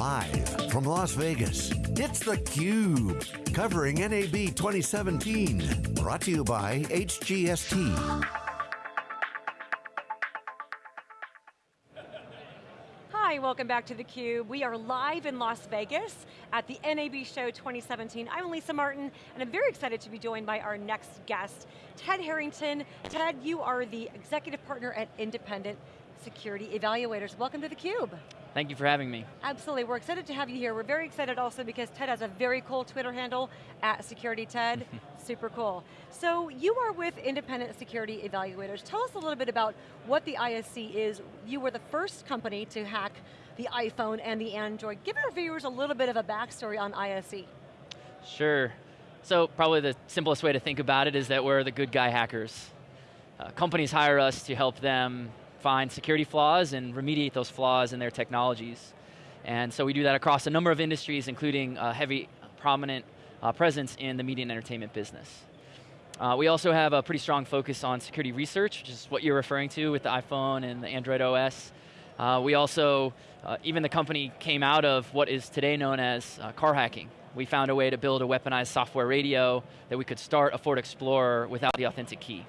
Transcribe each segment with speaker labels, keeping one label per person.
Speaker 1: Live from Las Vegas, it's theCUBE, covering NAB 2017. Brought to you by HGST.
Speaker 2: Hi, welcome back to theCUBE. We are live in Las Vegas at the NAB Show 2017. I'm Lisa Martin, and I'm very excited to be joined by our next guest, Ted Harrington. Ted, you are the executive partner at Independent Security Evaluators. Welcome to theCUBE.
Speaker 3: Thank you for having me.
Speaker 2: Absolutely, we're excited to have you here. We're very excited also because Ted has a very cool Twitter handle, at SecurityTed, super cool. So you are with Independent Security Evaluators. Tell us a little bit about what the ISE is. You were the first company to hack the iPhone and the Android. Give our viewers a little bit of a backstory on ISE.
Speaker 3: Sure. So probably the simplest way to think about it is that we're the good guy hackers. Uh, companies hire us to help them find security flaws and remediate those flaws in their technologies. And so we do that across a number of industries, including a heavy, prominent uh, presence in the media and entertainment business. Uh, we also have a pretty strong focus on security research, which is what you're referring to with the iPhone and the Android OS. Uh, we also, uh, even the company came out of what is today known as uh, car hacking. We found a way to build a weaponized software radio that we could start a Ford Explorer without the authentic key.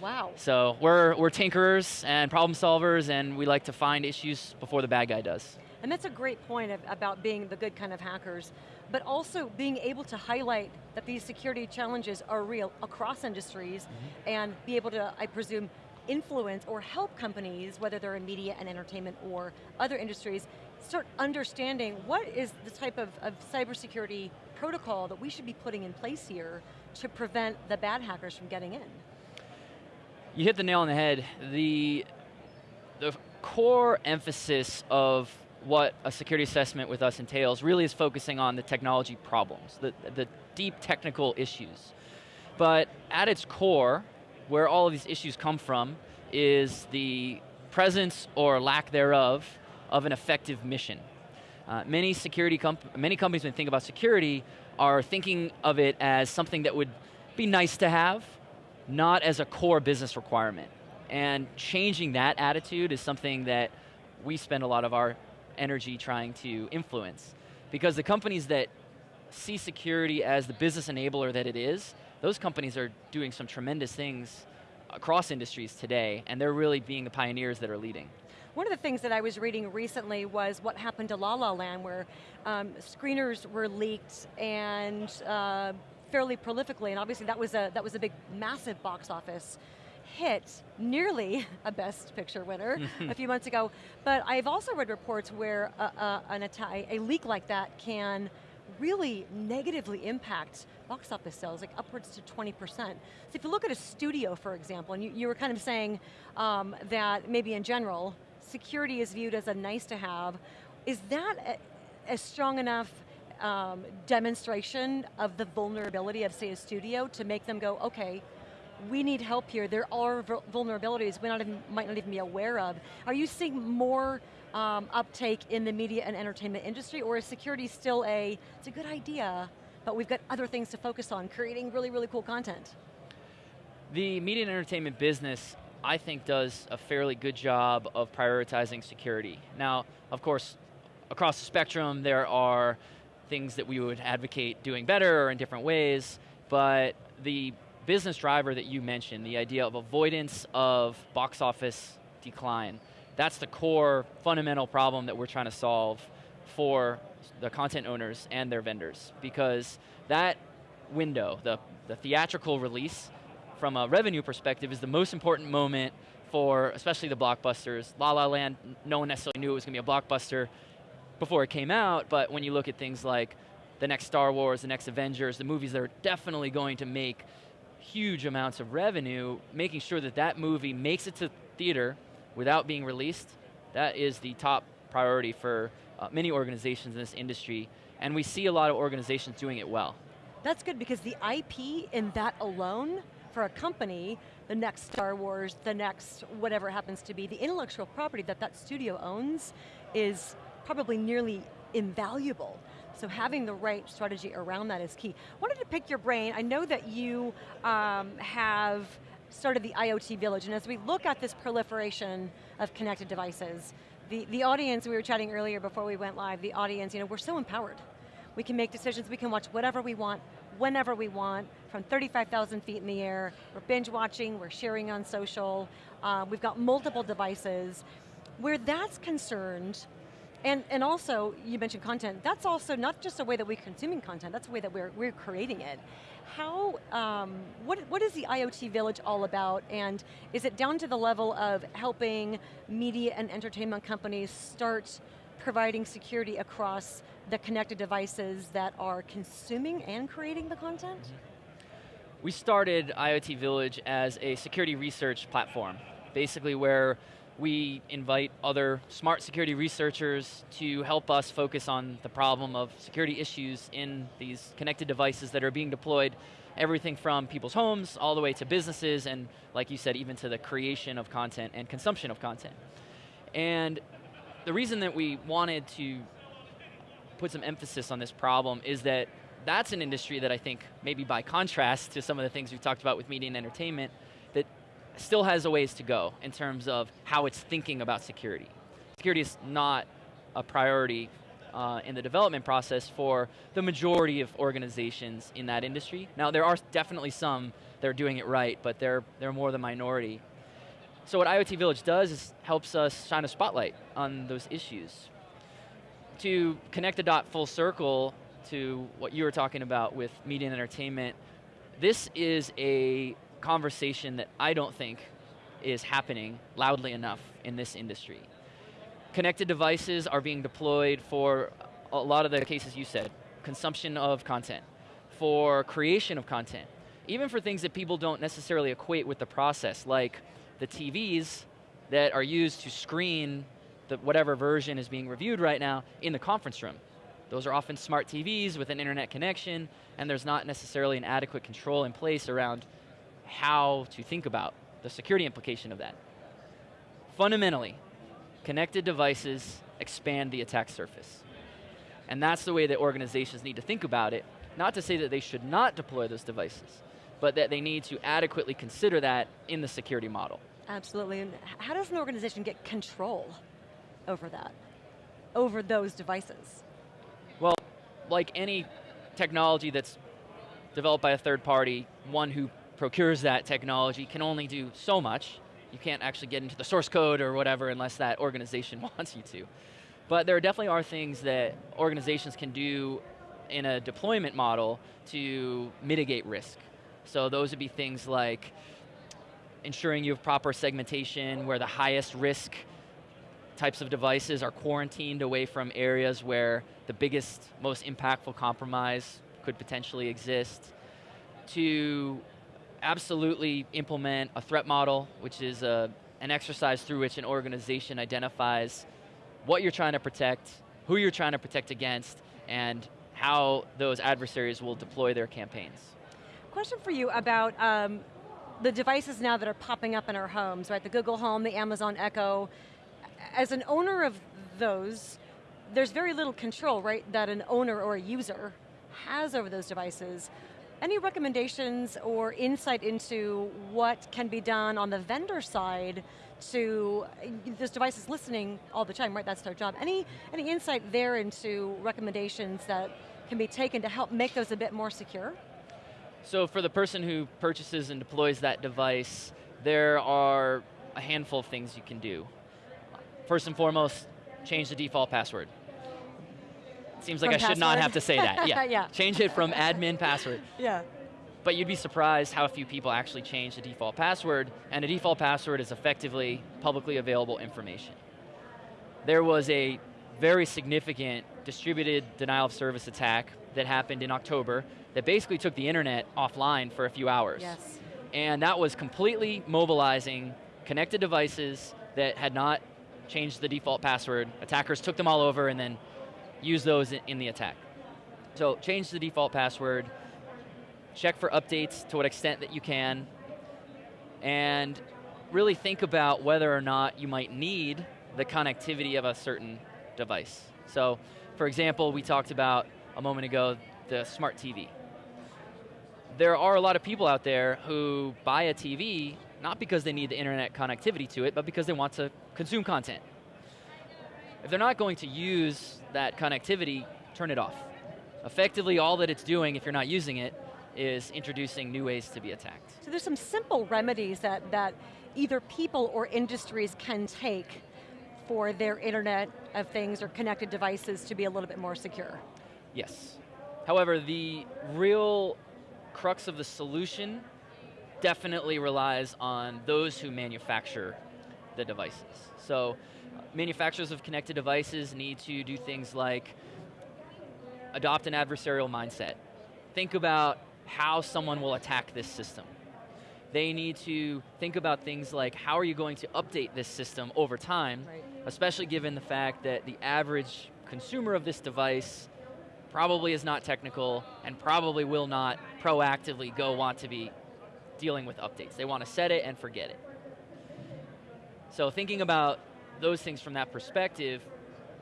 Speaker 2: Wow.
Speaker 3: So we're, we're tinkerers and problem solvers and we like to find issues before the bad guy does.
Speaker 2: And that's a great point of, about being the good kind of hackers, but also being able to highlight that these security challenges are real across industries mm -hmm. and be able to, I presume, influence or help companies, whether they're in media and entertainment or other industries, start understanding what is the type of, of cybersecurity protocol that we should be putting in place here to prevent the bad hackers from getting in.
Speaker 3: You hit the nail on the head. The, the core emphasis of what a security assessment with us entails really is focusing on the technology problems, the, the deep technical issues. But at its core, where all of these issues come from, is the presence or lack thereof of an effective mission. Uh, many security comp many companies when they think about security are thinking of it as something that would be nice to have, not as a core business requirement. And changing that attitude is something that we spend a lot of our energy trying to influence. Because the companies that see security as the business enabler that it is, those companies are doing some tremendous things across industries today, and they're really being the pioneers that are leading.
Speaker 2: One of the things that I was reading recently was what happened to La La Land, where um, screeners were leaked and uh, fairly prolifically, and obviously that was a, that was a big, massive box office hit, nearly a Best Picture winner a few months ago. But I've also read reports where a, a, an a leak like that can really negatively impact box office sales, like upwards to 20%. So if you look at a studio, for example, and you, you were kind of saying um, that maybe in general, security is viewed as a nice to have, is that a, a strong enough um, demonstration of the vulnerability of say a studio to make them go, okay, we need help here. There are vulnerabilities we not even, might not even be aware of. Are you seeing more um, uptake in the media and entertainment industry or is security still a, it's a good idea, but we've got other things to focus on, creating really, really cool content?
Speaker 3: The media and entertainment business, I think does a fairly good job of prioritizing security. Now, of course, across the spectrum there are things that we would advocate doing better or in different ways, but the business driver that you mentioned, the idea of avoidance of box office decline, that's the core fundamental problem that we're trying to solve for the content owners and their vendors because that window, the, the theatrical release from a revenue perspective is the most important moment for especially the blockbusters. La La Land, no one necessarily knew it was going to be a blockbuster before it came out, but when you look at things like the next Star Wars, the next Avengers, the movies that are definitely going to make huge amounts of revenue, making sure that that movie makes it to theater without being released, that is the top priority for uh, many organizations in this industry, and we see a lot of organizations doing it well.
Speaker 2: That's good because the IP in that alone, for a company, the next Star Wars, the next whatever happens to be, the intellectual property that that studio owns is probably nearly invaluable. So having the right strategy around that is key. Wanted to pick your brain, I know that you um, have started the IoT Village, and as we look at this proliferation of connected devices, the, the audience, we were chatting earlier before we went live, the audience, you know, we're so empowered. We can make decisions, we can watch whatever we want, whenever we want, from 35,000 feet in the air. We're binge watching, we're sharing on social, uh, we've got multiple devices. Where that's concerned, and, and also, you mentioned content, that's also not just a way that we're consuming content, that's a way that we're, we're creating it. How, um, what, what is the IoT Village all about, and is it down to the level of helping media and entertainment companies start providing security across the connected devices that are consuming and creating the content?
Speaker 3: We started IoT Village as a security research platform, basically where we invite other smart security researchers to help us focus on the problem of security issues in these connected devices that are being deployed, everything from people's homes all the way to businesses and, like you said, even to the creation of content and consumption of content. And the reason that we wanted to put some emphasis on this problem is that that's an industry that I think, maybe by contrast to some of the things we've talked about with media and entertainment, still has a ways to go in terms of how it's thinking about security. Security is not a priority uh, in the development process for the majority of organizations in that industry. Now there are definitely some that are doing it right, but they're, they're more the minority. So what IoT Village does is helps us shine a spotlight on those issues. To connect the dot full circle to what you were talking about with media and entertainment, this is a conversation that I don't think is happening loudly enough in this industry. Connected devices are being deployed for a lot of the cases you said, consumption of content, for creation of content, even for things that people don't necessarily equate with the process, like the TVs that are used to screen the whatever version is being reviewed right now in the conference room. Those are often smart TVs with an internet connection, and there's not necessarily an adequate control in place around how to think about the security implication of that. Fundamentally, connected devices expand the attack surface. And that's the way that organizations need to think about it, not to say that they should not deploy those devices, but that they need to adequately consider that in the security model.
Speaker 2: Absolutely, and how does an organization get control over that, over those devices?
Speaker 3: Well, like any technology that's developed by a third party, one who procures that technology can only do so much. You can't actually get into the source code or whatever unless that organization wants you to. But there definitely are things that organizations can do in a deployment model to mitigate risk. So those would be things like ensuring you have proper segmentation where the highest risk types of devices are quarantined away from areas where the biggest, most impactful compromise could potentially exist, to absolutely implement a threat model, which is a, uh, an exercise through which an organization identifies what you're trying to protect, who you're trying to protect against, and how those adversaries will deploy their campaigns.
Speaker 2: Question for you about um, the devices now that are popping up in our homes, right? The Google Home, the Amazon Echo. As an owner of those, there's very little control, right, that an owner or a user has over those devices. Any recommendations or insight into what can be done on the vendor side to, this device is listening all the time, right, that's their job. Any, any insight there into recommendations that can be taken to help make those a bit more secure?
Speaker 3: So for the person who purchases and deploys that device, there are a handful of things you can do. First and foremost, change the default password. Seems like I password? should not have to say that. Yeah.
Speaker 2: yeah.
Speaker 3: Change it from admin password.
Speaker 2: Yeah.
Speaker 3: But you'd be surprised how few people actually change the default password, and a default password is effectively publicly available information. There was a very significant distributed denial of service attack that happened in October that basically took the internet offline for a few hours.
Speaker 2: Yes.
Speaker 3: And that was completely mobilizing connected devices that had not changed the default password. Attackers took them all over and then use those in the attack. So change the default password, check for updates to what extent that you can, and really think about whether or not you might need the connectivity of a certain device. So, for example, we talked about a moment ago the smart TV. There are a lot of people out there who buy a TV not because they need the internet connectivity to it, but because they want to consume content If they're not going to use that connectivity, turn it off. Effectively, all that it's doing, if you're not using it, is introducing new ways to be attacked.
Speaker 2: So there's some simple remedies that, that either people or industries can take for their Internet of Things or connected devices to be a little bit more secure.
Speaker 3: Yes. However, the real crux of the solution definitely relies on those who manufacture the devices. So manufacturers of connected devices need to do things like adopt an adversarial mindset. Think about how someone will attack this system. They need to think about things like how are you going to update this system over time,
Speaker 2: right.
Speaker 3: especially given the fact that the average consumer of this device probably is not technical and probably will not proactively go want to be dealing with updates. They want to set it and forget it. So thinking about those things from that perspective,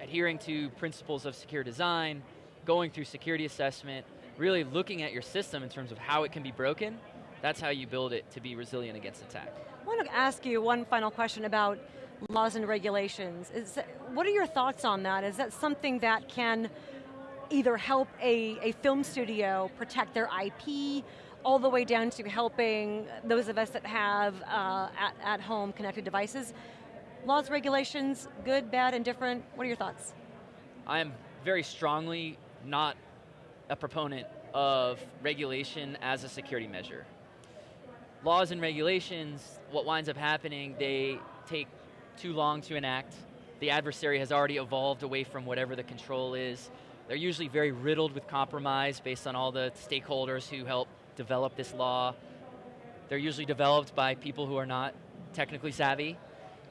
Speaker 3: adhering to principles of secure design, going through security assessment, really looking at your system in terms of how it can be broken, that's how you build it to be resilient against attack.
Speaker 2: I want to ask you one final question about laws and regulations. Is what are your thoughts on that? Is that something that can either help a, a film studio protect their IP, all the way down to helping those of us that have uh, at, at home connected devices? Laws, regulations, good, bad, and different, what are your thoughts?
Speaker 3: I am very strongly not a proponent of regulation as a security measure. Laws and regulations, what winds up happening, they take too long to enact. The adversary has already evolved away from whatever the control is. They're usually very riddled with compromise based on all the stakeholders who help develop this law. They're usually developed by people who are not technically savvy.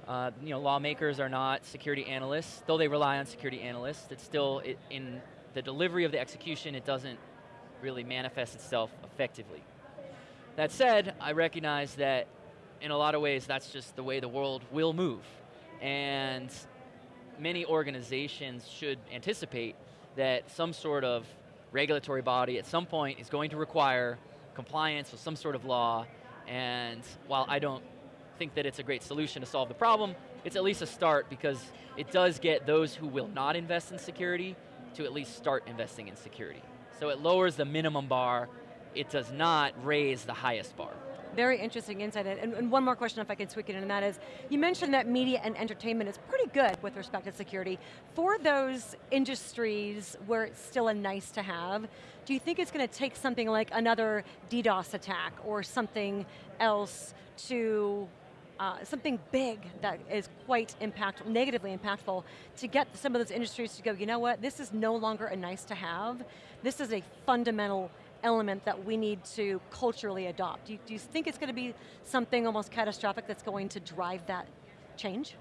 Speaker 3: Uh, you know, lawmakers are not security analysts, though they rely on security analysts. It's still it, in the delivery of the execution, it doesn't really manifest itself effectively. That said, I recognize that in a lot of ways that's just the way the world will move. And many organizations should anticipate that some sort of regulatory body at some point is going to require compliance with some sort of law. And while I don't think that it's a great solution to solve the problem, it's at least a start because it does get those who will not invest in security to at least start investing in security. So it lowers the minimum bar, it does not raise the highest bar.
Speaker 2: Very interesting insight. And, and, one more question if I can tweak it in, and that is, you mentioned that media and entertainment is pretty good with respect to security. For those industries where it's still a nice to have, do you think it's going to take something like another DDoS attack or something else to uh, something big that is quite impactful, negatively impactful, to get some of those industries to go, you know what, this is no longer a nice to have, this is a fundamental element that we need to culturally adopt. Do you, do you think it's going to be something almost catastrophic that's going to drive that change?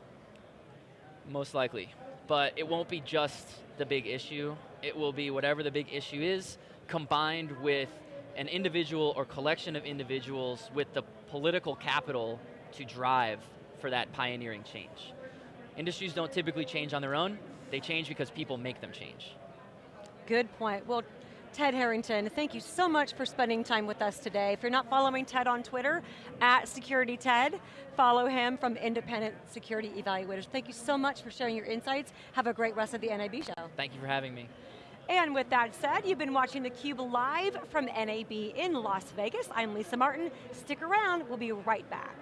Speaker 3: Most likely, but it won't be just the big issue, it will be whatever the big issue is, combined with an individual or collection of individuals with the political capital to drive for that pioneering change. Industries don't typically change on their own, they change because people make them change.
Speaker 2: Good point. Well, Ted Harrington, thank you so much for spending time with us today. If you're not following Ted on Twitter, at SecurityTed, follow him from Independent Security Evaluators. Thank you so much for sharing your insights. Have a great rest of the NAB show.
Speaker 3: Thank you for having me.
Speaker 2: And with that said, you've been watching theCUBE live from NAB in Las Vegas. I'm Lisa Martin. Stick around, we'll be right back.